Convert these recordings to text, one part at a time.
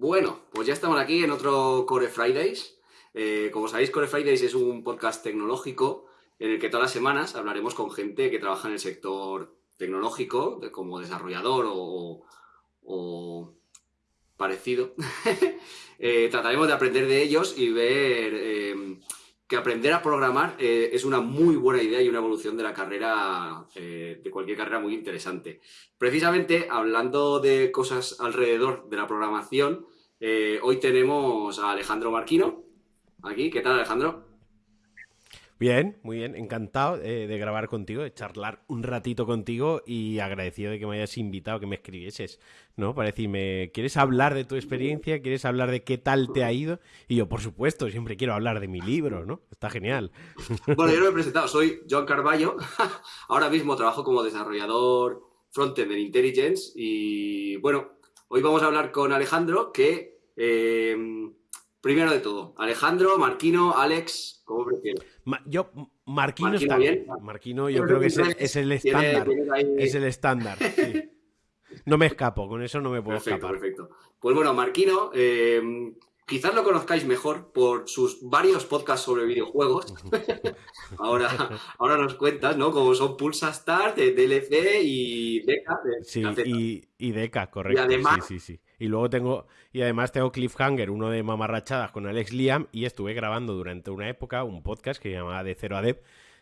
Bueno, pues ya estamos aquí en otro Core Fridays. Eh, como sabéis, Core Fridays es un podcast tecnológico en el que todas las semanas hablaremos con gente que trabaja en el sector tecnológico, como desarrollador o, parecido. Eh, trataremos de aprender de ellos y ver eh, que aprender a programar eh, es una muy buena idea y una evolución de la carrera, eh, de cualquier carrera muy interesante. Precisamente, hablando de cosas alrededor de la programación, eh, hoy tenemos a Alejandro Marquino, aquí. ¿Qué tal, Alejandro? Bien, muy bien, encantado eh, de grabar contigo, de charlar un ratito contigo y agradecido de que me hayas invitado, que me escribieses, ¿no? Para decirme, ¿quieres hablar de tu experiencia? ¿Quieres hablar de qué tal te ha ido? Y yo, por supuesto, siempre quiero hablar de mi libro, ¿no? Está genial. Bueno, yo no me he presentado, soy John Carballo, ahora mismo trabajo como desarrollador frontend en Intelligence y bueno, hoy vamos a hablar con Alejandro que... Eh, primero de todo, Alejandro, Marquino, Alex, ¿cómo prefieres? Yo, Marquino, está bien. Marquino yo creo que es el, estándar. Es el estándar. No me escapo, con eso no me puedo escapar. Perfecto. Pues bueno, Marquino, eh, quizás lo conozcáis mejor por sus varios podcasts sobre videojuegos. ahora, ahora nos cuentas, ¿no? Como son Pulsa Start, DLC y Deca. sí, y, y, Deca, correcto. Y además, sí, sí, sí. Y luego tengo, y además tengo Cliffhanger, uno de mamarrachadas con Alex Liam, y estuve grabando durante una época un podcast que se llamaba De Cero a Dev,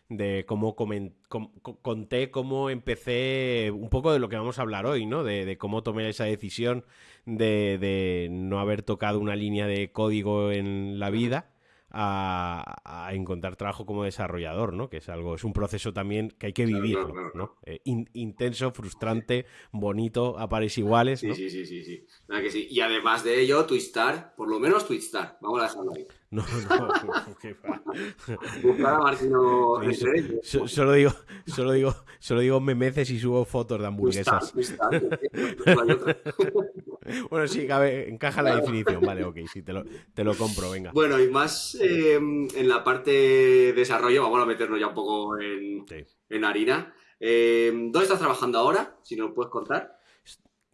de cómo conté cómo empecé, un poco de lo que vamos a hablar hoy, ¿no? De, cómo tomé esa decisión de, de, no haber tocado una línea de código en la vida a, encontrar trabajo como desarrollador, ¿no? Que es algo, es un proceso también que hay que vivir, ¿no? Eh, intenso, frustrante, bonito, a pares iguales, ¿no? Sí, sí, sí, sí, que sí. Y además de ello, Twistar, por lo menos Twistar, vamos a dejarlo ahí. No, no, qué Buscar a Martino Solo digo, solo digo, solo digo memeces y subo fotos de hamburguesas. bueno, sí, cabe, encaja la definición. Vale, ok, sí, te lo, te lo compro, venga. Bueno, y más eh, en la parte de desarrollo, vamos a meternos ya un poco en, en harina. Eh, ¿Dónde estás trabajando ahora? Si nos puedes contar.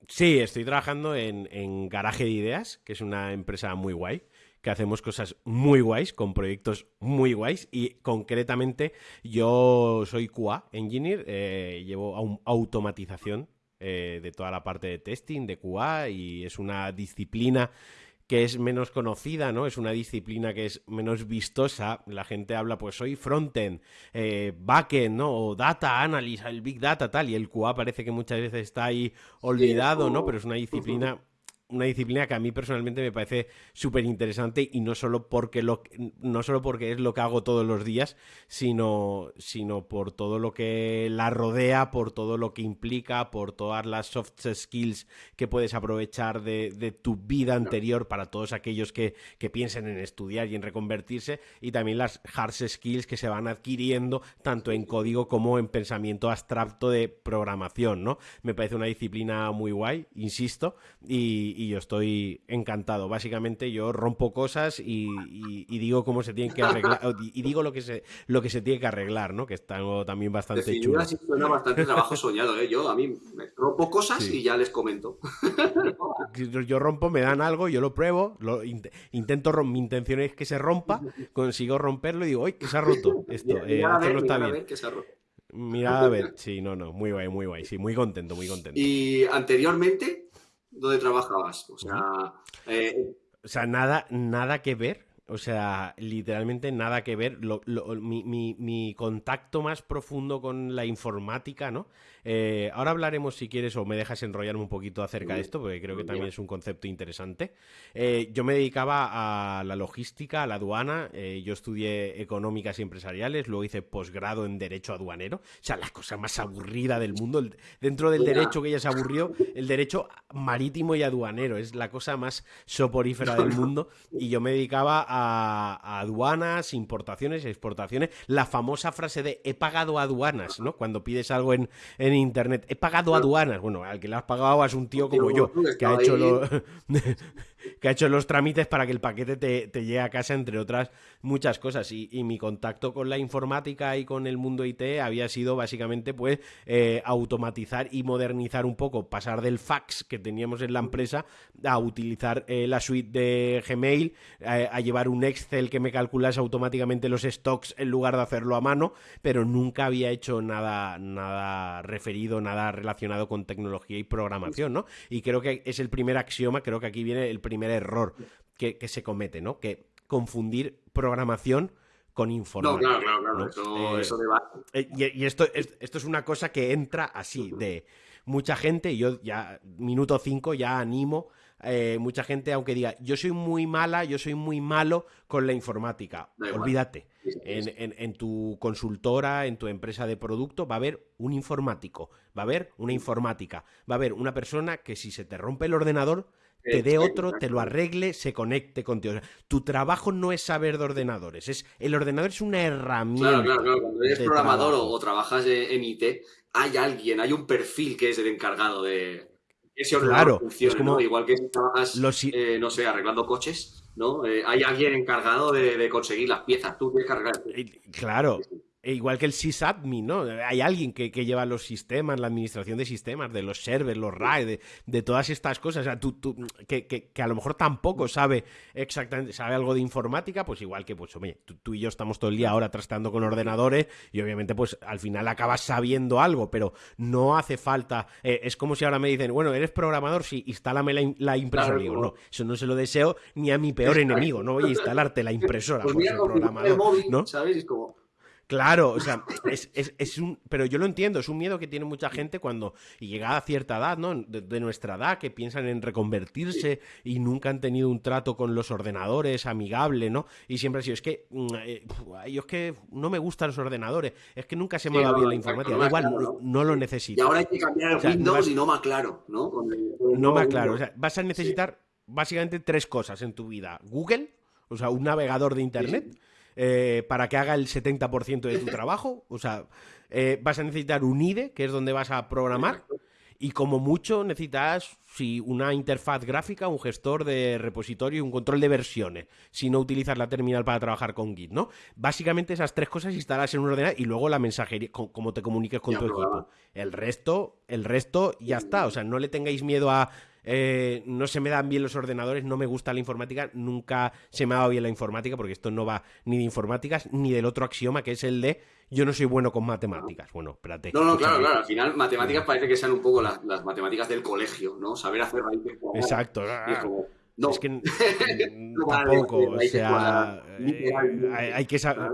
Sí, estoy trabajando en, en Garaje de Ideas, que es una empresa muy guay que hacemos cosas muy guays, con proyectos muy guays y concretamente yo soy QA Engineer, eh, llevo automatización eh, de toda la parte de testing, de QA y es una disciplina que es menos conocida, ¿no? Es una disciplina que es menos vistosa. La gente habla, pues soy frontend, eh, backend, ¿no? O data analysis, el big data, tal. Y el QA parece que muchas veces está ahí olvidado, ¿no? Pero es una disciplina una disciplina que a mí personalmente me parece súper interesante y no solo porque lo no solo porque es lo que hago todos los días, sino, sino por todo lo que la rodea, por todo lo que implica, por todas las soft skills que puedes aprovechar de, tu vida anterior para todos aquellos que, que, piensen en estudiar y en reconvertirse, y también las hard skills que se van adquiriendo tanto en código como en pensamiento abstracto de programación, ¿no? Me parece una disciplina muy guay, insisto, y y yo estoy encantado. Básicamente yo rompo cosas y, digo cómo se tienen que arreglar y digo lo que se lo que se tiene que arreglar, ¿no? Que está también bastante chulo. Sí, suena bastante trabajo soñado, ¿eh? Yo a mí me rompo cosas y ya les comento. yo rompo, me dan algo, yo lo pruebo, lo intento mi intención es que se rompa, consigo romperlo y digo, ¡ay, que se ha roto esto! Mira, eh, a está bien. Mira a ver, sí, no, no, muy guay, muy guay, sí, muy contento, muy contento. Y anteriormente, ¿Dónde trabajabas? O sea, eh, o sea nada, nada que ver o sea, literalmente nada que ver. mi, contacto más profundo con la informática, ¿no? Eh, ahora hablaremos, si quieres, o me dejas enrollarme un poquito acerca de esto, porque creo que también es un concepto interesante. Eh, yo me dedicaba a la logística, a la aduana. Eh, yo estudié económicas y empresariales, luego hice posgrado en Derecho Aduanero. O sea, la cosa más aburrida del mundo. dentro del derecho que ella se aburrió, el derecho marítimo y aduanero. Es la cosa más soporífera del mundo. Y yo me dedicaba a, aduanas, importaciones, exportaciones, la famosa frase de he pagado aduanas, ¿no? Cuando pides algo en, en internet, he pagado aduanas. Bueno, al que le has pagado es un tío como yo, que ha hecho lo... que ha hecho los trámites para que el paquete te, llegue a casa, entre otras muchas cosas. Y, mi contacto con la informática y con el mundo IT había sido básicamente pues eh, automatizar y modernizar un poco, pasar del fax que teníamos en la empresa a utilizar eh, la suite de Gmail, eh, a llevar un Excel que me calculase automáticamente los stocks en lugar de hacerlo a mano, pero nunca había hecho nada, nada referido, nada relacionado con tecnología y programación, ¿no? Y creo que es el primer axioma, creo que aquí viene el primer error que, se comete, ¿no? Que confundir programación con informática. No, claro, claro, claro. Eso, eh, eh, y, esto, esto es una cosa que entra así, de mucha gente, y yo ya, minuto 5, ya animo eh, mucha gente, aunque diga, yo soy muy mala, yo soy muy malo con la informática. Olvídate. En, tu consultora, en tu empresa de producto, va a haber un informático, va a haber una informática, va a haber una persona que si se te rompe el ordenador, te dé otro, te lo arregle, se conecte contigo. tu trabajo no es saber de ordenadores, es el ordenador es una herramienta. Claro, claro, claro. Cuando eres programador o, trabajas en IT, hay alguien, hay un perfil que es el encargado de, ese ordenador funciona, como Igual que si trabajas, eh, no sé, arreglando coches, ¿no? Eh, hay alguien encargado de, de, conseguir las piezas, tú tienes que arreglar. Claro, e igual que el sysadmin, ¿no? Hay alguien que, lleva los sistemas, la administración de sistemas, de los servers, los RAID, de, todas estas cosas. O sea, tú, tú que, que, a lo mejor tampoco sabe exactamente, sabe algo de informática, pues igual que, pues, oye, tú, y yo estamos todo el día ahora tratando con ordenadores y obviamente, pues, al final acabas sabiendo algo, pero no hace falta. Eh, es como si ahora me dicen, bueno, eres programador, sí, instálame la, impresora. Digo, no, eso no se lo deseo ni a mi peor enemigo, no voy a instalarte la impresora. Pues mira, programador, ¿no? ¿sabes? Es como Claro, o sea, es, es, es, un. Pero yo lo entiendo, es un miedo que tiene mucha gente cuando llega a cierta edad, ¿no? De, nuestra edad, que piensan en reconvertirse y nunca han tenido un trato con los ordenadores amigable, ¿no? Y siempre ha sido, es que. Mm, eh, yo es que no me gustan los ordenadores, es que nunca se me ha dado bien la informática, da igual, no, lo necesito. Y ahora hay que cambiar el Windows y no más claro, ¿no? no más claro, o sea, vas a necesitar básicamente tres cosas en tu vida: Google, o sea, un navegador de Internet. Eh, para que haga el 70% de tu trabajo. O sea, eh, vas a necesitar un IDE, que es donde vas a programar. Y como mucho necesitas si una interfaz gráfica, un gestor de repositorio y un control de versiones, si no utilizas la terminal para trabajar con Git, ¿no? Básicamente esas tres cosas instalas en un ordenador y luego la mensajería, cómo te comuniques con tu equipo. El resto, el resto ya está. O sea, no le tengáis miedo a eh, no se me dan bien los ordenadores, no me gusta la informática, nunca se me ha dado bien la informática, porque esto no va ni de informáticas ni del otro axioma, que es el de yo no soy bueno con matemáticas. Bueno, espérate. No, no, claro, claro. Al final, matemáticas parece que sean un poco las, matemáticas del colegio, ¿no? Saber hacer raíces Exacto. no. Es que tampoco, o sea, eh, hay, que saber,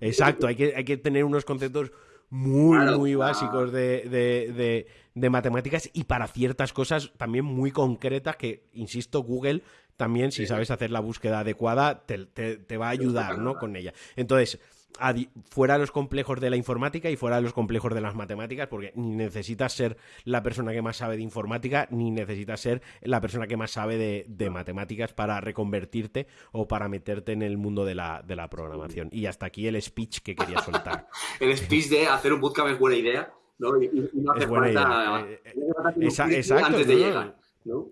exacto, hay que, hay que tener unos conceptos muy, muy básicos de, matemáticas y para ciertas cosas también muy concretas que, insisto, Google también, si sabes hacer la búsqueda adecuada, te, te va a ayudar, ¿no? Con ella. Entonces, fuera de los complejos de la informática y fuera de los complejos de las matemáticas, porque ni necesitas ser la persona que más sabe de informática, ni necesitas ser la persona que más sabe de, matemáticas para reconvertirte o para meterte en el mundo de la, de la programación. Y hasta aquí el speech que quería soltar. el speech de hacer un bootcamp es buena idea, ¿no? Y, no hace falta, eh, exacto, antes de llegar, ¿no?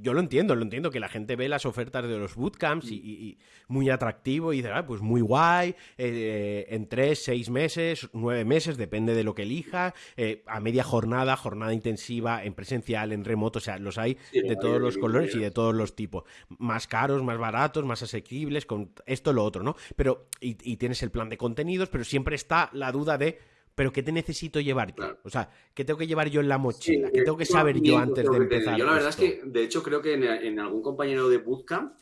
yo lo entiendo, lo entiendo, que la gente ve las ofertas de los bootcamps y, muy atractivo y dice, ah, pues muy guay, eh, en tres, seis meses, nueve meses, depende de lo que elija, eh, a media jornada, jornada intensiva, en presencial, en remoto, o sea, los hay de todos los colores y de todos los tipos, más caros, más baratos, más asequibles, con esto, lo otro, ¿no? Pero, y tienes el plan de contenidos, pero siempre está la duda de pero ¿qué te necesito llevar yo? O sea, ¿qué tengo que llevar yo en la mochila? ¿Qué tengo que saber yo antes de empezar? Yo la verdad es que, de hecho, creo que en, algún compañero de Bootcamp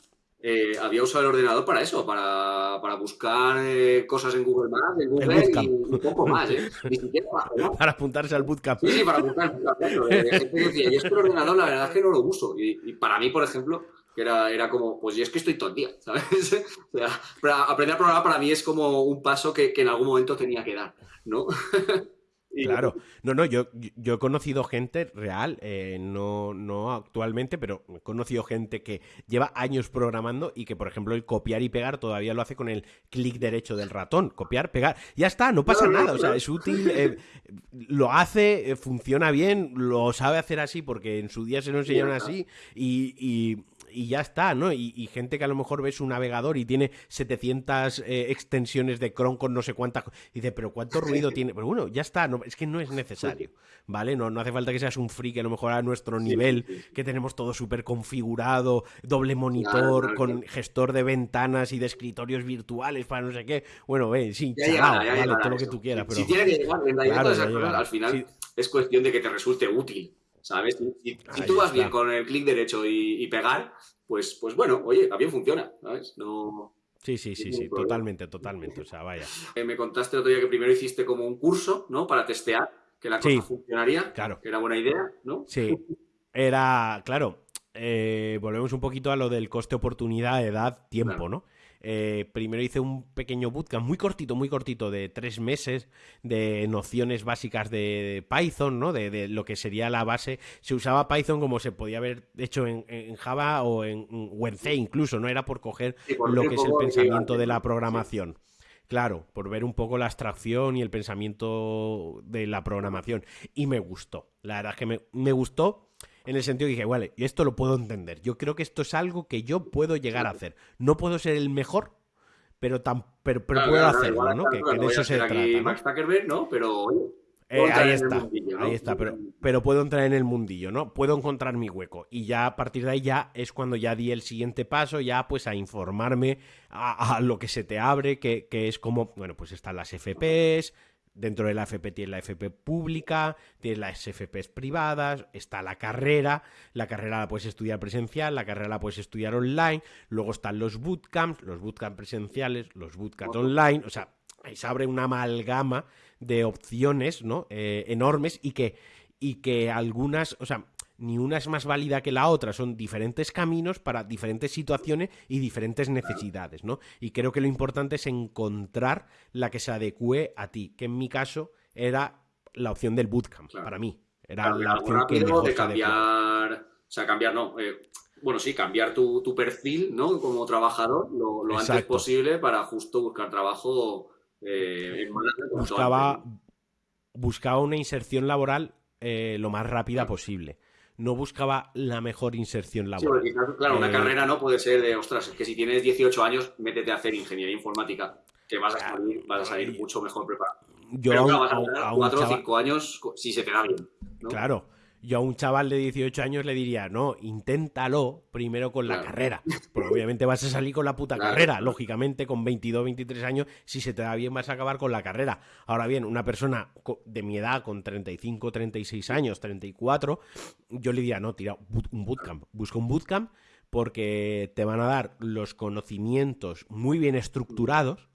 eh, había usado el ordenador para eso, para, para buscar eh, cosas en Google Maps, en Google y un poco más, ¿eh? Ni siquiera para, para apuntarse al Bootcamp. Sí, sí, para apuntarse al Bootcamp. Eh, y es que el ordenador la verdad es que no lo uso. Y, y para mí, por ejemplo, que era, era como, pues yo es que estoy todo el día, ¿sabes? o sea, aprender a programar para mí es como un paso que, que en algún momento tenía que dar, ¿no? Claro, no, no, yo, yo he conocido gente real, eh, no, no actualmente, pero he conocido gente que lleva años programando y que, por ejemplo, el copiar y pegar todavía lo hace con el clic derecho del ratón. Copiar, pegar, ya está, no pasa nada, o sea, es útil, eh, lo hace, eh, funciona bien, lo sabe hacer así porque en su día se lo enseñaron así y y ya está, ¿no? Y, gente que a lo mejor ves un navegador y tiene 700 eh, extensiones de Chrome con no sé cuántas. Y dice, pero ¿cuánto ruido tiene? Pero bueno, ya está, no, es que no es necesario, ¿vale? No, no hace falta que seas un freak a lo mejor a nuestro nivel, que tenemos todo súper configurado, doble monitor, con gestor de ventanas y de escritorios virtuales para no sé qué. Bueno, ve, sí, vale, todo lo que tú quieras. Pero... Si tiene que llegar, en realidad al final es cuestión de que te resulte útil. ¿Sabes? Si, tú vas bien con el clic derecho y, pegar, pues, pues bueno, oye, también funciona, ¿sabes? No... Sí, sí, sí, sí, totalmente, totalmente. O sea, vaya. Eh, me contaste el otro día que primero hiciste como un curso, ¿no? Para testear que la cosa funcionaría. Claro. Que era buena idea, ¿no? Sí. Era, claro, eh, volvemos un poquito a lo del coste oportunidad, edad, tiempo, ¿no? Eh, primero hice un pequeño bootcamp muy cortito, muy cortito, de tres meses, de nociones básicas de Python, ¿no? De, lo que sería la base. Se usaba Python como se podía haber hecho en, Java o en, C incluso, no era por coger lo que es el pensamiento de la programación. Claro, por ver un poco la abstracción y el pensamiento de la programación. Y me gustó. La verdad es que me, me gustó en el sentido que dije, vale, y esto lo puedo entender. Yo creo que esto es algo que yo puedo llegar a hacer. No puedo ser el mejor, pero, tan, pero, puedo hacerlo, ¿no? que, de eso se trata. ¿no? Pero eh, ahí está, ahí está, pero, pero puedo entrar en el mundillo, ¿no? Puedo encontrar mi hueco. Y ya a partir de ahí ya es cuando ya di el siguiente paso, ya pues a informarme a, lo que se te abre, que, que, es como, bueno, pues están las FPs, Dentro de la FP tienes la FP pública, tienes las FPs privadas, está la carrera, la carrera la puedes estudiar presencial, la carrera la puedes estudiar online, luego están los bootcamps, los bootcamps presenciales, los bootcamps online, o sea, ahí se abre una amalgama de opciones, ¿no? Eh, enormes y que, y que algunas, o sea, ni una es más válida que la otra, son diferentes caminos para diferentes situaciones y diferentes necesidades, ¿no? Y creo que lo importante es encontrar la que se adecue a ti, que en mi caso era la opción del bootcamp, para mí. Era la opción que mejor de cambiar, o sea, cambiar no, eh, bueno, sí, cambiar tu, perfil, ¿no? Como trabajador lo, antes posible para justo buscar trabajo eh, en buscaba, buscaba una inserción laboral eh, lo más rápida posible no buscaba la mejor inserción laboral. Sí, claro, una eh, carrera no puede ser de, ostras, es que si tienes 18 años, métete a hacer ingeniería informática, que vas a salir, vas a salir mucho mejor preparado. Yo Pero vas a, 4 o 5 años si se te da bien. Claro, yo a un chaval de 18 años le diría, no, inténtalo primero con la carrera. Porque obviamente vas a salir con la puta carrera. Lógicamente, con 22, 23 años, si se te da bien, vas a acabar con la carrera. Ahora bien, una persona de mi edad, con 35, 36 años, 34, yo le diría, no, tira un bootcamp. Busca un bootcamp porque te van a dar los conocimientos muy bien estructurados,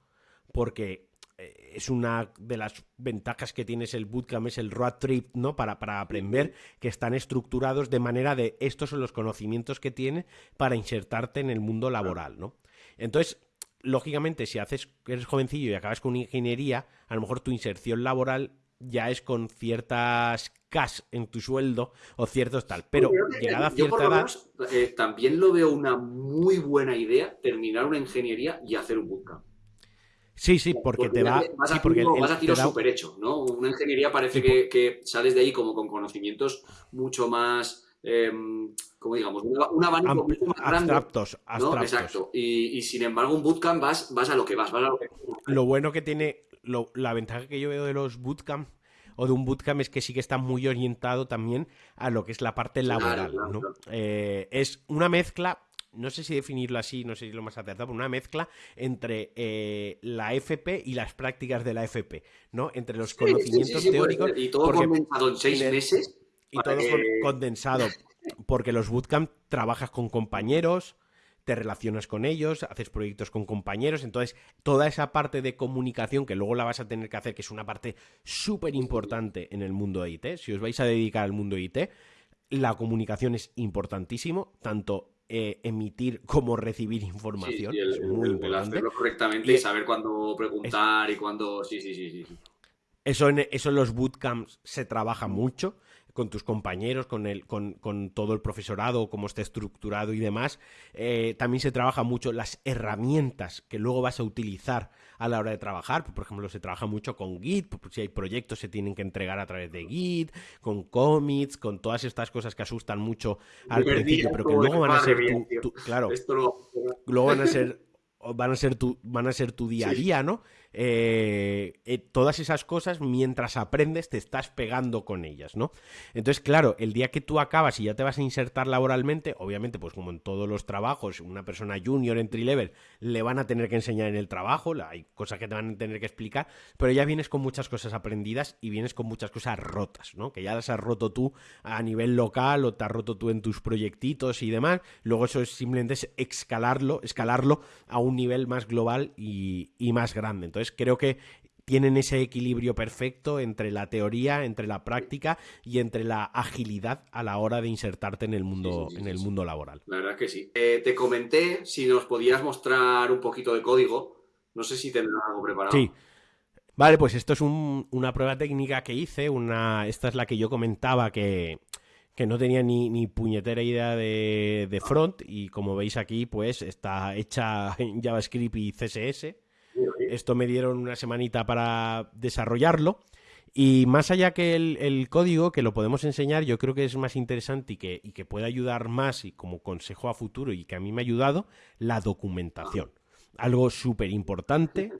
porque es una de las ventajas que tienes el bootcamp, es el road trip, ¿no? Para, para aprender, que están estructurados de manera de estos son los conocimientos que tienes para insertarte en el mundo laboral, ¿no? Entonces, lógicamente, si haces, eres jovencillo y acabas con ingeniería, a lo mejor tu inserción laboral ya es con ciertas cash en tu sueldo o ciertos tal. Pero llegada a cierta edad. Eh, también lo veo una muy buena idea terminar una ingeniería y hacer un bootcamp. Sí, sí, porque, te va. Vas a, porque vas a tiro súper hecho, ¿no? Una ingeniería parece que, sales de ahí como con conocimientos mucho más. Eh, como digamos, un abanico mucho más grande. Abstractos, abstractos. Exacto. Y, sin embargo, un bootcamp vas, vas a lo que vas, vas a lo que. Lo bueno que tiene. la ventaja que yo veo de los bootcamp o de un bootcamp es que sí que está muy orientado también a lo que es la parte laboral, ¿no? Eh, es una mezcla no sé si definirlo así, no sé si lo más acertado, una mezcla entre eh, la FP y las prácticas de la FP, ¿no? Entre los conocimientos teóricos. Y todo condensado en seis meses. Y todo condensado. Porque los bootcamp trabajas con compañeros, te relacionas con ellos, haces proyectos con compañeros, entonces toda esa parte de comunicación que luego la vas a tener que hacer, que es una parte súper importante en el mundo de IT, si os vais a dedicar al mundo de IT, la comunicación es importantísimo, tanto eh, emitir como recibir información. es muy importante. hacerlo correctamente y, saber cuándo preguntar y cuándo. Sí, sí, sí, sí. Eso en, eso en los bootcamps se trabaja mucho. Con tus compañeros, con, el, con, con todo el profesorado, cómo está estructurado y demás. Eh, también se trabaja mucho las herramientas que luego vas a utilizar a la hora de trabajar. Por ejemplo, se trabaja mucho con Git, si hay proyectos se tienen que entregar a través de Git, con commits, con todas estas cosas que asustan mucho al principio, pero que luego van a ser tu, claro, luego van a ser van a ser tu van a ser tu día a día, ¿no? Eh, eh, todas esas cosas, mientras aprendes, te estás pegando con ellas, ¿no? Entonces, claro, el día que tú acabas y ya te vas a insertar laboralmente, obviamente, pues como en todos los trabajos, una persona junior, entry level, le van a tener que enseñar en el trabajo, hay cosas que te van a tener que explicar, pero ya vienes con muchas cosas aprendidas y vienes con muchas cosas rotas, ¿no? Que ya las has roto tú a nivel local o te has roto tú en tus proyectitos y demás. Luego eso es simplemente escalarlo, escalarlo a un nivel más global y, y más grande. Entonces, creo que tienen ese equilibrio perfecto entre la teoría, entre la práctica y entre la agilidad a la hora de insertarte en el mundo, en el mundo laboral. La verdad es que sí. Eh, te comenté si nos podías mostrar un poquito de código. No sé si tendrás algo preparado. Sí. Vale, pues esto es una prueba técnica que hice. Una, esta es la que yo comentaba que, no tenía ni, puñetera idea de, de front. Y como veis aquí, pues está hecha en JavaScript y CSS. Esto me dieron una semanita para desarrollarlo. Y más allá que el, código, que lo podemos enseñar, yo creo que es más interesante y que, y que puede ayudar más y como consejo a futuro y que a mí me ha ayudado, la documentación. Algo súper importante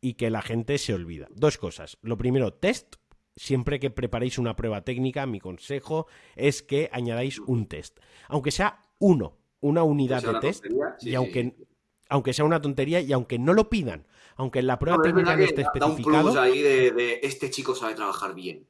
y que la gente se olvida. Dos cosas. Lo primero, test. Siempre que preparéis una prueba técnica, mi consejo es que añadáis un test. Aunque sea uno, una unidad de test. y aunque, aunque sea una tontería y aunque no lo pidan, aunque en la prueba técnica no esté especificado. un ahí de, este chico sabe trabajar bien.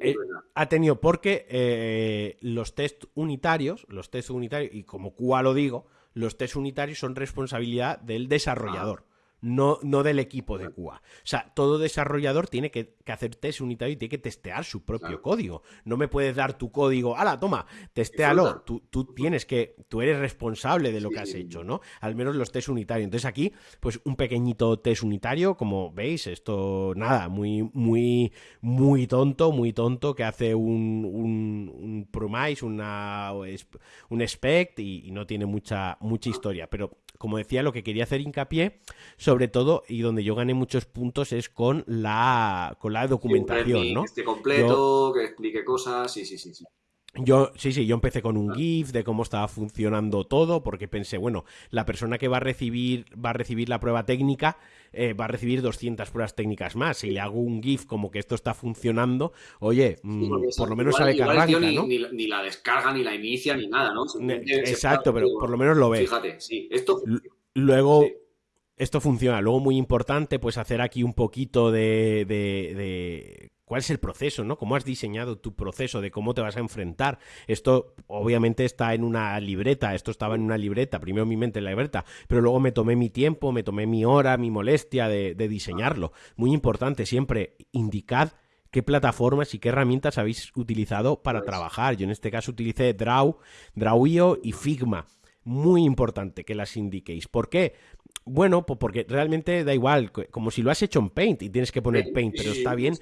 Eh, ha tenido, porque eh, los test unitarios, los test unitarios, y como QA lo digo, los test unitarios son responsabilidad del desarrollador no, no del equipo de QA. O sea, todo desarrollador tiene que, hacer test unitario y tiene que testear su propio código. No me puedes dar tu código, ¡hala, toma! Testéalo. Tú, tú, tienes que, tú eres responsable de lo que has hecho, ¿no? Al menos los test unitarios. Entonces aquí, pues un pequeñito test unitario, como veis, esto, nada, muy, muy, muy tonto, muy tonto, que hace un, un, un promise, una, un spec y, y no tiene mucha, mucha historia. Pero como decía, lo que quería hacer hincapié, sobre todo, y donde yo gané muchos puntos, es con la, con la documentación, ¿no? Que esté completo, que explique cosas, sí, sí, sí. sí. Yo, sí, sí, yo empecé con un GIF de cómo estaba funcionando todo, porque pensé, bueno, la persona que va a recibir, va a recibir la prueba técnica eh, va a recibir 200 pruebas técnicas más. Si le hago un GIF como que esto está funcionando, oye, mm, por lo menos sabe que arranca, ni, ¿no? Ni, la descarga, ni la inicia, ni nada, ¿no? Exacto, pero por lo menos lo ve. Fíjate, sí. Esto... Luego, esto funciona. Luego, muy importante, pues hacer aquí un poquito de, de, cuál es el proceso, ¿no? Cómo has diseñado tu proceso, de cómo te vas a enfrentar. Esto obviamente está en una libreta, esto estaba en una libreta, primero mi mente en la libreta, pero luego me tomé mi tiempo, me tomé mi hora, mi molestia de, diseñarlo. Muy importante, siempre indicad qué plataformas y qué herramientas habéis utilizado para pues trabajar. Yo en este caso utilicé Draw, Drawio y Figma muy importante que las indiquéis. ¿Por qué? Bueno, porque realmente da igual, como si lo has hecho en Paint y tienes que poner Paint, pero está bien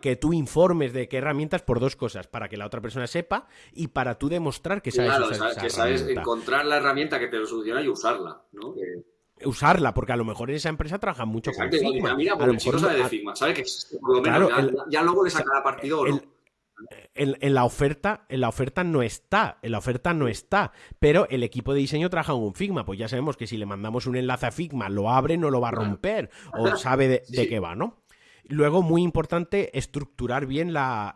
que, tú informes de qué herramientas por dos cosas, para que la otra persona sepa y para tú demostrar que sabes usar que sabes encontrar la herramienta que te lo soluciona y usarla, ¿no? Usarla, porque a lo mejor en esa empresa trabajan mucho con Figma. Mira, a lo mejor sabe de Figma, sabe que por lo menos ya, luego le sacará partido o en, la oferta, en la oferta no está, en la oferta no está, pero el equipo de diseño trabaja en un Figma, pues ya sabemos que si le mandamos un enlace a Figma, lo abre, no lo va a romper, o sabe de, qué va, ¿no? Luego, muy importante, estructurar bien la,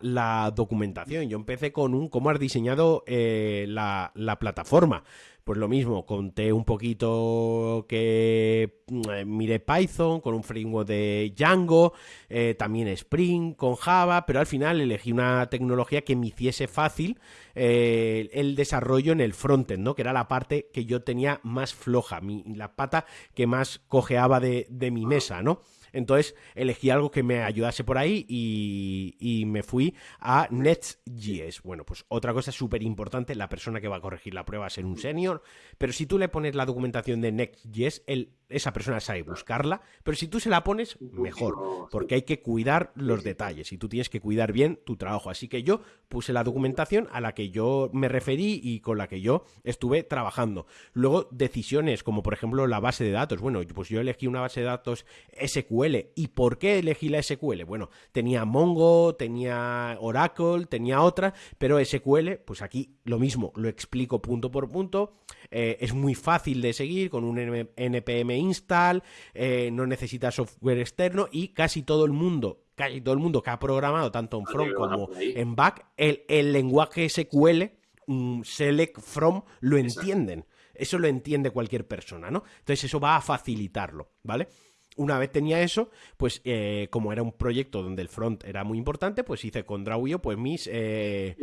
documentación. Yo empecé con un cómo has diseñado eh, la, la plataforma pues lo mismo, conté un poquito que mm, miré Python con un framework de Django, eh, también Spring con Java, pero al final elegí una tecnología que me hiciese fácil eh, el desarrollo en el frontend, ¿no? Que era la parte que yo tenía más floja, la pata que más cojeaba de, de mi mesa, ¿no? Entonces elegí algo que me ayudase por ahí y, me fui a Next.js. Bueno, pues otra cosa súper importante, la persona que va a corregir la prueba va a ser un senior, pero si tú le pones la documentación de Next.js, el esa persona sabe buscarla, pero si tú se la pones, mejor, porque hay que cuidar los detalles y tú tienes que cuidar bien tu trabajo. Así que yo puse la documentación a la que yo me referí y con la que yo estuve trabajando. Luego, decisiones como por ejemplo la base de datos. Bueno, pues yo elegí una base de datos SQL. ¿Y por qué elegí la SQL? Bueno, tenía Mongo, tenía Oracle, tenía otra, pero SQL, pues aquí lo mismo, lo explico punto por punto. Eh, es muy fácil de seguir con un npm install, eh, no necesita software externo y casi todo el mundo casi todo el mundo que ha programado tanto en front como en back, el, el lenguaje SQL, select from, lo entienden. Eso lo entiende cualquier persona, ¿no? Entonces eso va a facilitarlo, ¿vale? Una vez tenía eso, pues eh, como era un proyecto donde el front era muy importante, pues hice con Drawio pues mis, eh,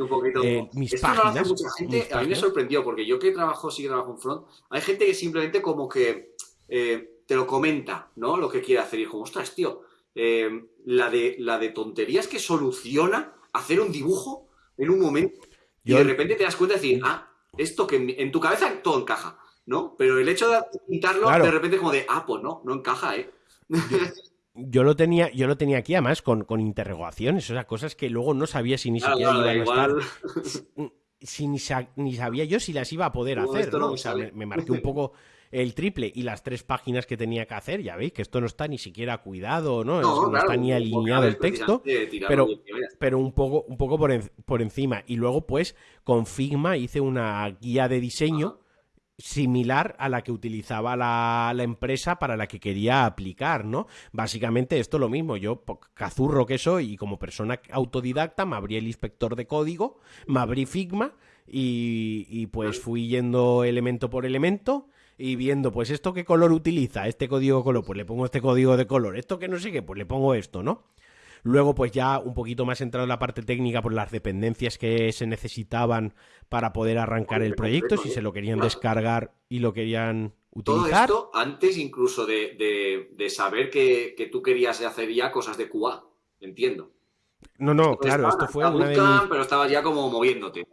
eh, mis páginas. mucha gente, a mí me sorprendió, porque yo que trabajo, sí que trabajo en front, hay gente que simplemente como que te lo comenta, ¿no? Lo que quiere hacer y como, ostras, tío, la, de, la de tonterías que soluciona hacer un dibujo en un momento y de repente te das cuenta de decir, ah, esto que en, tu cabeza todo encaja, ¿no? Pero el hecho de quitarlo de repente como de, ah, pues no, no encaja, ¿eh? Yo lo tenía, yo lo tenía aquí además con, con interrogaciones, o sea, cosas que luego no sabía si ni siquiera iban a estar. Si ni, sabía yo si las iba a poder hacer, ¿no? O sea, me, marqué un poco el triple y las tres páginas que tenía que hacer, ya veis que esto no está ni siquiera cuidado, ¿no? No, está ni alineado el texto, pero, pero un poco, un poco por, por, encima. Y luego, pues, con Figma hice una guía de diseño similar a la que utilizaba la, empresa para la que quería aplicar, ¿no? Básicamente esto lo mismo, yo cazurro que soy y como persona autodidacta me abrí el inspector de código, me abrí Figma y, y pues fui yendo elemento por elemento y viendo, pues esto qué color utiliza, este código de color, pues le pongo este código de color, esto que no sé qué, pues le pongo esto, ¿no? Luego, pues ya un poquito más entrado en la parte técnica por las dependencias que se necesitaban para poder arrancar el proyecto, si se lo querían descargar y lo querían utilizar. Todo esto antes incluso de, saber que, tú querías hacer ya cosas de QA, entiendo. No, no, claro, esto fue una de Pero estabas ya como moviéndote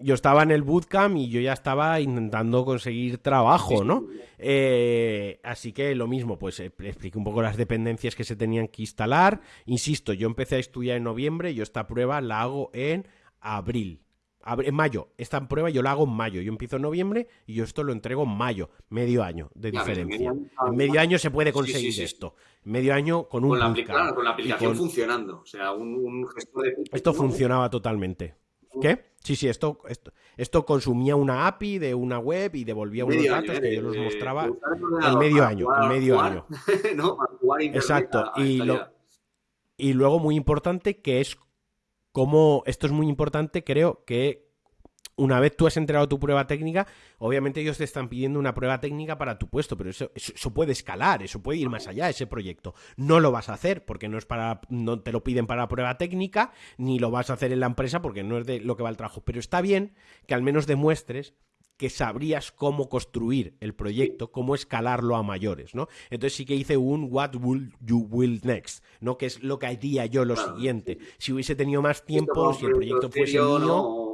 yo estaba en el bootcamp y yo ya estaba intentando conseguir trabajo, ¿no? Eh, así que lo mismo, pues eh, expliqué un poco las dependencias que se tenían que instalar. Insisto, yo empecé a estudiar en noviembre, yo esta prueba la hago en abril. En mayo, esta prueba yo la hago en mayo. Yo empiezo en noviembre y yo esto lo entrego en mayo, medio año de diferencia. En medio año se puede conseguir esto. Medio año con un. Con la, con la aplicación funcionando. O sea, un, gestor de. Esto funcionaba totalmente. ¿Qué? Sí, sí, esto, esto, esto consumía una API de una web y devolvía unos datos que yo los mostraba en medio año, en medio año. Exacto. Y, y luego muy importante que es como, esto es muy importante, creo que una vez tú has entregado tu prueba técnica, obviamente ellos te están pidiendo una prueba técnica para tu puesto, pero eso, eso, puede escalar, eso puede ir más allá, ese proyecto. No lo vas a hacer porque no es para, no te lo piden para la prueba técnica, ni lo vas a hacer en la empresa porque no es de lo que va el trabajo. Pero está bien que al menos demuestres que sabrías cómo construir el proyecto, cómo escalarlo a mayores, ¿no? Entonces sí que hice un what will you will next, ¿no? Que es lo que haría yo lo siguiente. Si hubiese tenido más tiempo, si el proyecto fuese mío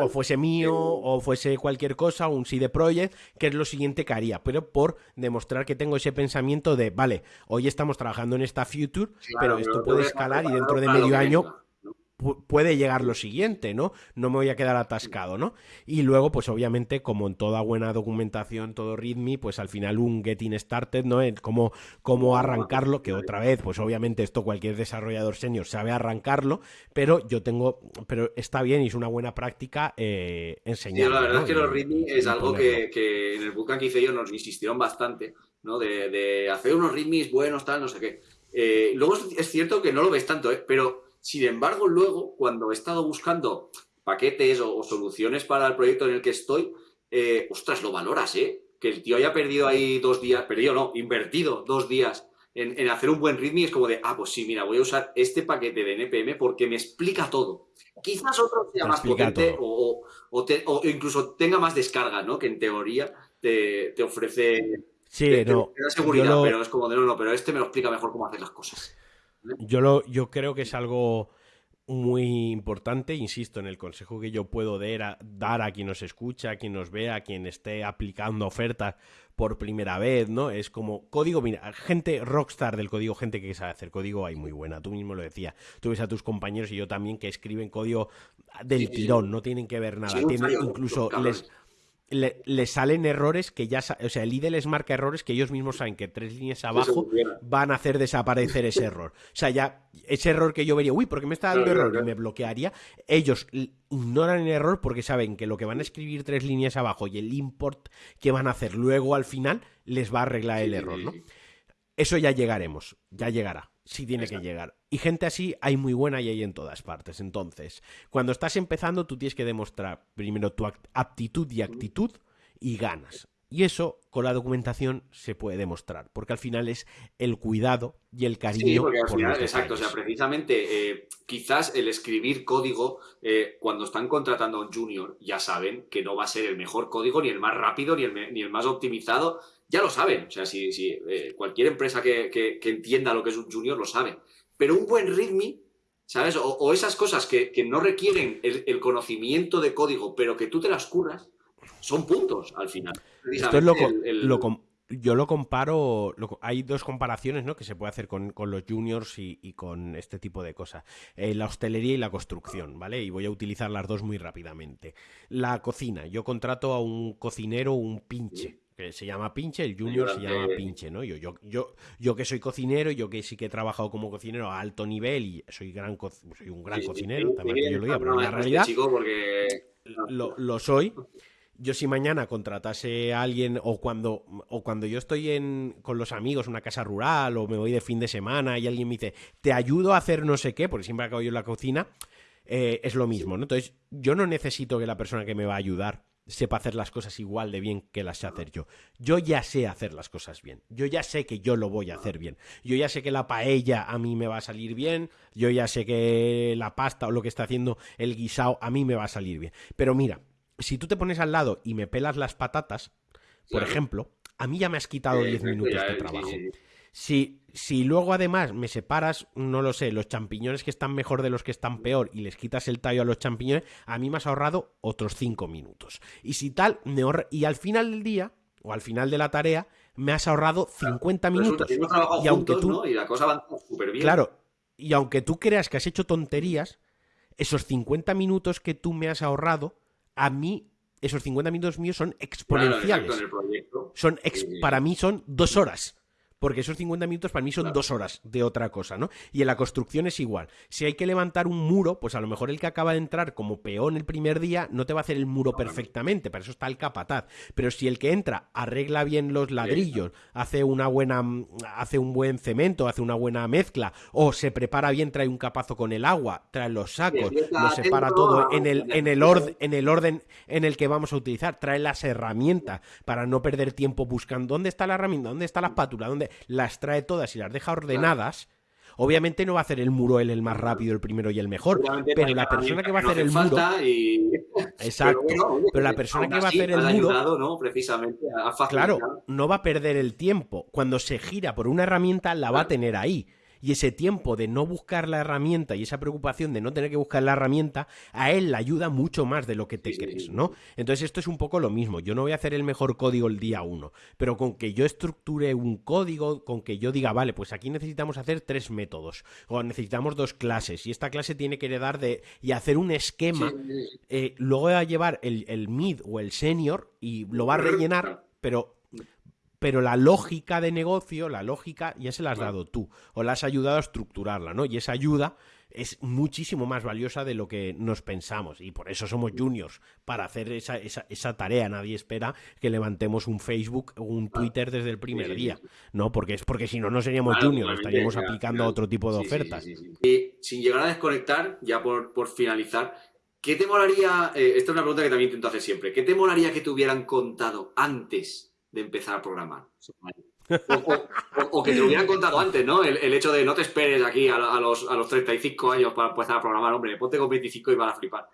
o fuese mío, o fuese cualquier cosa, un CD Project, que es lo siguiente que haría, pero por demostrar que tengo ese pensamiento de, vale, hoy estamos trabajando en esta future, pero esto puede escalar y dentro de medio año puede llegar lo siguiente, ¿no? No me voy a quedar atascado, ¿no? Y luego, pues obviamente, como en toda buena documentación, todo README, pues al final un getting started, ¿no? Cómo, cómo arrancarlo, que otra vez, pues obviamente esto cualquier desarrollador senior sabe arrancarlo, pero yo tengo, pero está bien y es una buena práctica eh, enseñar. la verdad es que los README es algo que, en el bootcamp que hice yo nos insistieron bastante, ¿no? De, hacer unos READMEs buenos, tal, no sé qué. Eh, luego es cierto que no lo ves tanto, ¿eh? Pero sin embargo, luego, cuando he estado buscando paquetes o, soluciones para el proyecto en el que estoy, eh, ostras, lo valoras, ¿eh? Que el tío haya perdido ahí dos días, perdido no, invertido dos días en, hacer un buen ritmo y es como de, ah, pues sí, mira, voy a usar este paquete de NPM porque me explica todo. Quizás otro sea más potente o, incluso tenga más descarga, ¿no? Que en teoría te, ofrece... Sí, no. seguridad, pero es como de, no, no, pero este me lo explica mejor cómo hacer las cosas. Yo, lo, yo creo que es algo muy importante, insisto, en el consejo que yo puedo dar a, quien nos escucha, a quien nos vea, a quien esté aplicando ofertas por primera vez, ¿no? Es como código, mira, gente rockstar del código, gente que sabe hacer código, hay muy buena, tú mismo lo decías, tú ves a tus compañeros y yo también que escriben código del tirón, no tienen que ver nada, tienen, incluso les le, salen errores que ya, o sea, el IDE les marca errores que ellos mismos saben que tres líneas abajo van a hacer desaparecer ese error. O sea, ya ese error que yo vería, uy, porque me está dando error y me bloquearía, ellos ignoran el error porque saben que lo que van a escribir tres líneas abajo y el import que van a hacer luego al final les va a arreglar el error, ¿no? Eso ya llegaremos, ya llegará sí tiene que llegar. Y gente así hay muy buena y hay en todas partes. Entonces, cuando estás empezando, tú tienes que demostrar primero tu aptitud y actitud y ganas. Y eso con la documentación se puede demostrar, porque al final es el cuidado y el cariño. Sí, porque al final, exacto, o sea, precisamente eh, quizás el escribir código, eh, cuando están contratando a un junior, ya saben que no va a ser el mejor código, ni el más rápido, ni el, ni el más optimizado, ya lo saben. O sea, si, si eh, cualquier empresa que, entienda lo que es un junior lo sabe. Pero un buen README, ¿sabes? O, esas cosas que, no requieren el, conocimiento de código, pero que tú te las curras, son puntos al final. Esto es lo, yo lo comparo, hay dos comparaciones ¿no? que se puede hacer con, los juniors y, con este tipo de cosas. Eh, la hostelería y la construcción, ¿vale? Y voy a utilizar las dos muy rápidamente. La cocina, yo contrato a un cocinero, un pinche que se llama pinche, el junior se llama pinche, ¿no? Yo, yo, yo, yo que soy cocinero, yo que sí que he trabajado como cocinero a alto nivel y soy gran soy un gran cocinero, también yo lo diga, pero en la realidad lo, lo, soy. Yo si mañana contratase a alguien o cuando, o cuando yo estoy en, con los amigos en una casa rural o me voy de fin de semana y alguien me dice, te ayudo a hacer no sé qué, porque siempre acabo yo en la cocina, eh, es lo mismo, ¿no? Entonces yo no necesito que la persona que me va a ayudar sepa hacer las cosas igual de bien que las sé hacer yo. Yo ya sé hacer las cosas bien. Yo ya sé que yo lo voy a hacer bien. Yo ya sé que la paella a mí me va a salir bien. Yo ya sé que la pasta o lo que está haciendo el guisado a mí me va a salir bien. Pero mira, si tú te pones al lado y me pelas las patatas, por ejemplo, a mí ya me has quitado 10 minutos de trabajo. Si, si luego además me separas, no lo sé, los champiñones que están mejor de los que están peor y les quitas el tallo a los champiñones, a mí me has ahorrado otros cinco minutos. Y si tal, me y al final del día, o al final de la tarea, me has ahorrado 50 minutos. y aunque tú, Y la cosa va súper bien. Claro, y aunque tú creas que has hecho tonterías, esos 50 minutos que tú me has ahorrado, a mí esos 50 minutos míos son exponenciales. son para mí son dos horas porque esos 50 minutos para mí son dos horas de otra cosa, ¿no? Y en la construcción es igual. Si hay que levantar un muro, pues a lo mejor el que acaba de entrar como peón el primer día no te va a hacer el muro perfectamente, para eso está el capataz. Pero si el que entra arregla bien los ladrillos, hace una buena, hace un buen cemento, hace una buena mezcla, o se prepara bien, trae un capazo con el agua, trae los sacos, lo separa todo en el, en el, orden, en el orden en el que vamos a utilizar, trae las herramientas para no perder tiempo buscando dónde está la herramienta, dónde está la espátula, dónde las trae todas y las deja ordenadas, obviamente no va a hacer el muro él el más rápido, el primero y el mejor, pero la persona que va a hacer el muro... Exacto, pero, la persona que va a hacer el muro... ¿no? Precisamente, claro, no va a perder el tiempo. Cuando se gira por una herramienta, la va a tener ahí y ese tiempo de no buscar la herramienta y esa preocupación de no tener que buscar la herramienta, a él le ayuda mucho más de lo que te crees, ¿no? Entonces esto es un poco lo mismo. Yo no voy a hacer el mejor código el día uno, pero con que yo estructure un código, con que yo diga, vale, pues aquí necesitamos hacer tres métodos, o necesitamos dos clases, y esta clase tiene que heredar de, y hacer un esquema, eh, luego va a llevar el, el mid o el senior y lo va a rellenar, pero pero la lógica de negocio, la lógica, ya se la has dado tú, o la has ayudado a estructurarla, ¿no? Y esa ayuda es muchísimo más valiosa de lo que nos pensamos, y por eso somos juniors, para hacer esa, esa, tarea. Nadie espera que levantemos un Facebook o un Twitter desde el primer día, ¿no? Porque es porque si no, no seríamos juniors, estaríamos aplicando a otro tipo de ofertas. y sin llegar a desconectar, ya por, por finalizar, ¿qué te molaría, eh, esta es una pregunta que también intento hacer siempre, ¿qué te molaría que te hubieran contado antes de empezar a programar. O, que te lo hubieran contado antes, ¿no? El, hecho de no te esperes aquí a, los, a los 35 años para empezar a programar, hombre, ponte con 25 y vas a flipar.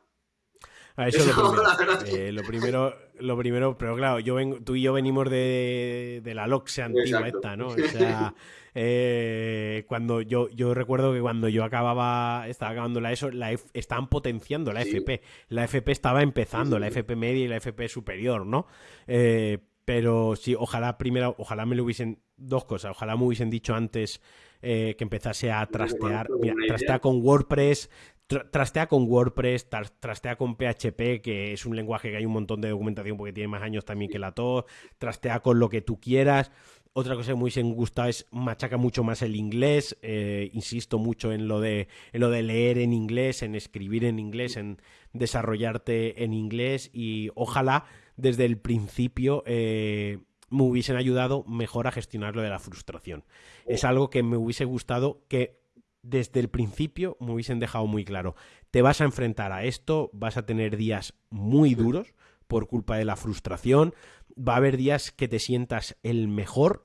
A eso, lo, primero. Eh, lo primero. Lo primero, pero claro, yo vengo, tú y yo venimos de, de la LOXE antigua esta, ¿no? O sea, eh, cuando yo, yo recuerdo que cuando yo acababa, estaba acabando la ESO, la estaban potenciando la FP. La FP estaba empezando, la FP media y la FP superior, ¿no? Eh, pero sí, ojalá primero, ojalá me lo hubiesen, dos cosas, ojalá me hubiesen dicho antes eh, que empezase a trastear, mira, trastea con WordPress, trastea con WordPress, trastea con PHP, que es un lenguaje que hay un montón de documentación porque tiene más años también que la TOS, trastea con lo que tú quieras. Otra cosa que me hubiese gustado es machaca mucho más el inglés, eh, insisto mucho en lo, de, en lo de leer en inglés, en escribir en inglés, en desarrollarte en inglés y ojalá desde el principio eh, me hubiesen ayudado mejor a gestionar lo de la frustración. Es algo que me hubiese gustado que desde el principio me hubiesen dejado muy claro. Te vas a enfrentar a esto, vas a tener días muy duros por culpa de la frustración, va a haber días que te sientas el mejor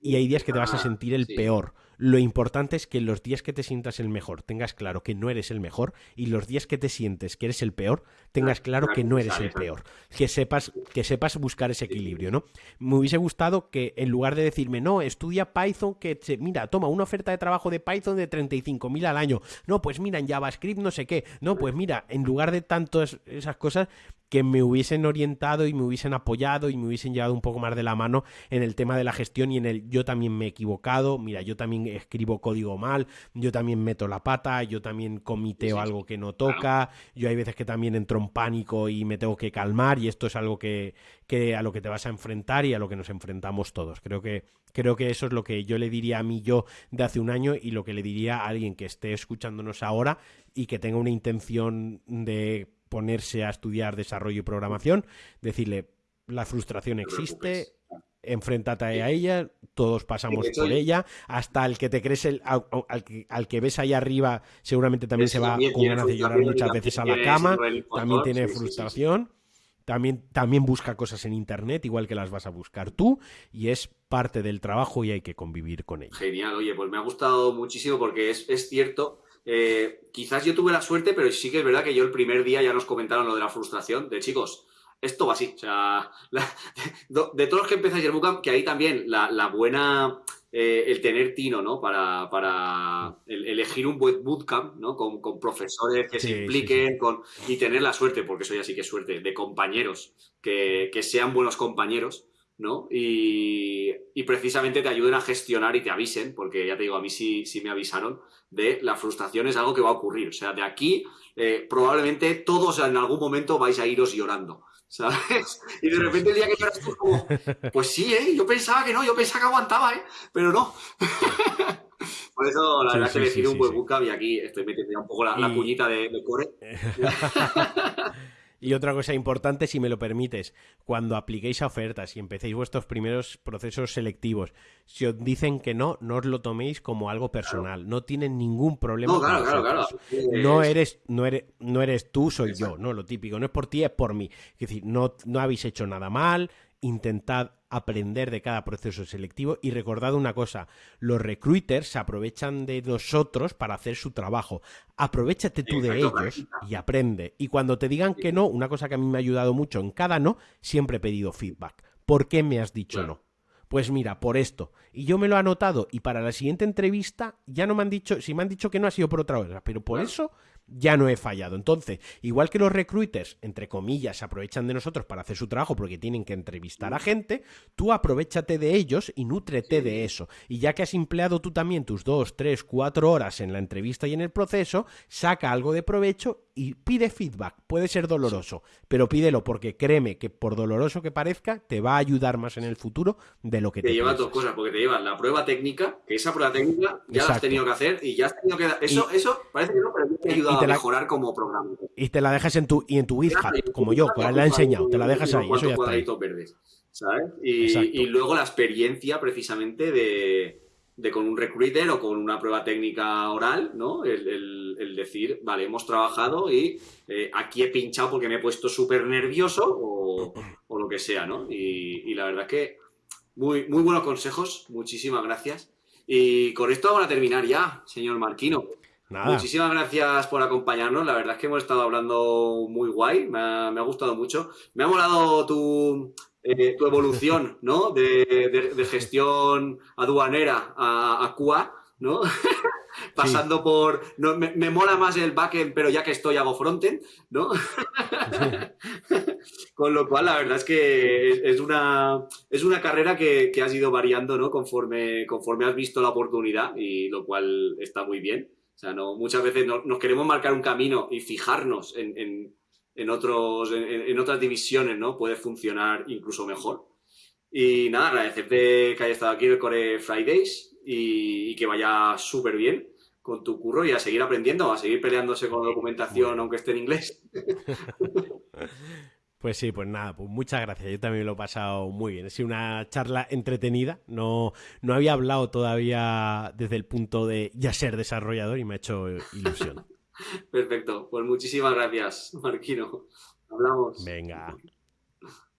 y hay días que te vas a ah, sentir el peor. Lo importante es que los días que te sientas el mejor tengas claro que no eres el mejor y los días que te sientes que eres el peor tengas claro que no eres el peor. Que sepas, que sepas buscar ese equilibrio, ¿no? Me hubiese gustado que en lugar de decirme, no, estudia Python, que se, mira, toma una oferta de trabajo de Python de 35.000 al año. No, pues mira, en JavaScript no sé qué. No, pues mira, en lugar de tantas esas cosas, que me hubiesen orientado y me hubiesen apoyado y me hubiesen llevado un poco más de la mano en el tema de la gestión y en el yo también me he equivocado, mira, yo también escribo código mal, yo también meto la pata, yo también comiteo algo que no toca, yo hay veces que también entro en pánico y me tengo que calmar y esto es algo que, que a lo que te vas a enfrentar y a lo que nos enfrentamos todos. Creo que Creo que eso es lo que yo le diría a mí yo de hace un año y lo que le diría a alguien que esté escuchándonos ahora y que tenga una intención de ponerse a estudiar desarrollo y programación, decirle, la frustración existe, enfréntate a ella, todos pasamos por ella, hasta el que te crees, el, al, que, ves ahí arriba, seguramente también se va con ganas de llorar muchas veces a la cama, también tiene frustración. También, también busca cosas en internet, igual que las vas a buscar tú, y es parte del trabajo y hay que convivir con ella. Genial, oye, pues me ha gustado muchísimo porque es, es cierto eh, quizás yo tuve la suerte, pero sí que es verdad que yo el primer día ya nos comentaron lo de la frustración, de chicos, esto va así. O sea, de, todos los que empezáis el bootcamp, que ahí también la, buena, eh, el tener tino, ¿no? Para, para elegir un buen bootcamp, ¿no? Con, profesores que se impliquen Con, y tener la suerte, porque eso ya sí que es suerte, de compañeros, que, que sean buenos compañeros. ¿No? Y, precisamente te ayuden a gestionar y te avisen, porque ya te digo, a mí sí, sí me avisaron de la frustración es algo que va a ocurrir. O sea, de aquí eh, probablemente todos en algún momento vais a iros llorando. ¿Sabes? Y de repente el día que lloras tú como, pues sí, ¿eh? Yo pensaba que no, yo pensaba que aguantaba, ¿eh? Pero no. Por eso, la verdad es que elegir un buen bootcamp y aquí estoy metiendo un poco la, la puñita de, de core. Y otra cosa importante, si me lo permites, cuando apliquéis a ofertas y empecéis vuestros primeros procesos selectivos, si os dicen que no, no os lo toméis como algo personal. No tienen ningún problema. No, claro, claro, claro. No eres, no eres, no eres tú, soy yo, ¿no? Lo típico. No es por ti, es por mí. Es decir, no, no habéis hecho nada mal, intentad aprender de cada proceso selectivo y recordad una cosa, los recruiters se aprovechan de nosotros para hacer su trabajo. Aprovechate tú de ellos y aprende. Y cuando te digan que no, una cosa que a mí me ha ayudado mucho en cada no, siempre he pedido feedback. ¿Por qué me has dicho no? Pues mira, por esto. Y yo me lo he anotado y para la siguiente entrevista ya no me han dicho, si me han dicho que no ha sido por otra cosa, pero por eso ya no he fallado. Entonces, igual que los recruiters, entre comillas, se aprovechan de nosotros para hacer su trabajo porque tienen que entrevistar a gente, tú aprovechate de ellos y nútrete de eso. Y ya que has empleado tú también tus dos, tres, cuatro horas en la entrevista y en el proceso, saca algo de provecho y pide feedback. Puede ser doloroso, pero pídelo porque créeme que por doloroso que parezca, te va a ayudar más en el futuro de lo que te, te lleva dos cosas, porque te lleva la prueba técnica, que esa prueba técnica ya la has tenido que hacer y ya has tenido que... Eso, eso parece que no, pero te mejorar como programa. Y te la dejas en tu, y en tu GitHub, como yo, pues la he enseñado, te la dejas ahí, eso ya está. verdes, ¿sabes? Y, y luego la experiencia precisamente de de con un recruiter o con una prueba técnica oral, ¿no? El, el, decir, vale, hemos trabajado y eh, aquí he pinchado porque me he puesto súper nervioso o, o, lo que sea, ¿no? Y, y, la verdad es que muy, muy buenos consejos, muchísimas gracias. Y con esto vamos a terminar ya, señor Marquino. Muchísimas gracias por acompañarnos. La verdad es que hemos estado hablando muy guay. Me ha, gustado mucho. Me ha molado tu, eh, tu evolución, ¿no? De, gestión aduanera a, a QA, ¿no? pasando por. No, me, mola más el backend, pero ya que estoy hago frontend, ¿no? Con lo cual, la verdad es que es, una, es una carrera que, que, has ido variando, ¿no? Conforme, conforme has visto la oportunidad, y lo cual está muy bien. O sea, no, muchas veces nos queremos marcar un camino y fijarnos en, en, otros, en, otras divisiones, ¿no? Puede funcionar incluso mejor. Y nada, agradecerte que hayas estado aquí en el Core Fridays y que vaya súper bien con tu curro y a seguir aprendiendo, a seguir peleándose con la documentación, aunque esté en inglés. Pues sí, pues nada, pues muchas gracias. Yo también lo he pasado muy bien. Ha sido una charla entretenida. No, no había hablado todavía desde el punto de ya ser desarrollador y me ha hecho ilusión. Perfecto. Pues muchísimas gracias, Marquino. Hablamos. Venga.